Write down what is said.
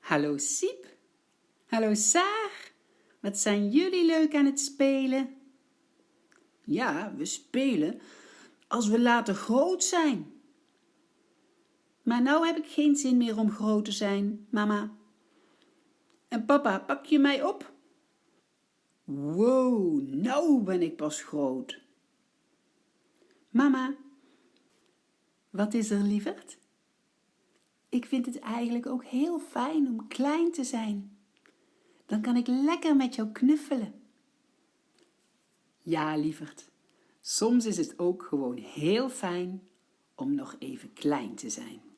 Hallo Siep. Hallo Saar. Wat zijn jullie leuk aan het spelen? Ja, we spelen als we later groot zijn. Maar nou heb ik geen zin meer om groot te zijn, mama. En papa, pak je mij op? Wow, nou ben ik pas groot. Mama, wat is er lieverd? Ik vind het eigenlijk ook heel fijn om klein te zijn. Dan kan ik lekker met jou knuffelen. Ja, lieverd, soms is het ook gewoon heel fijn om nog even klein te zijn.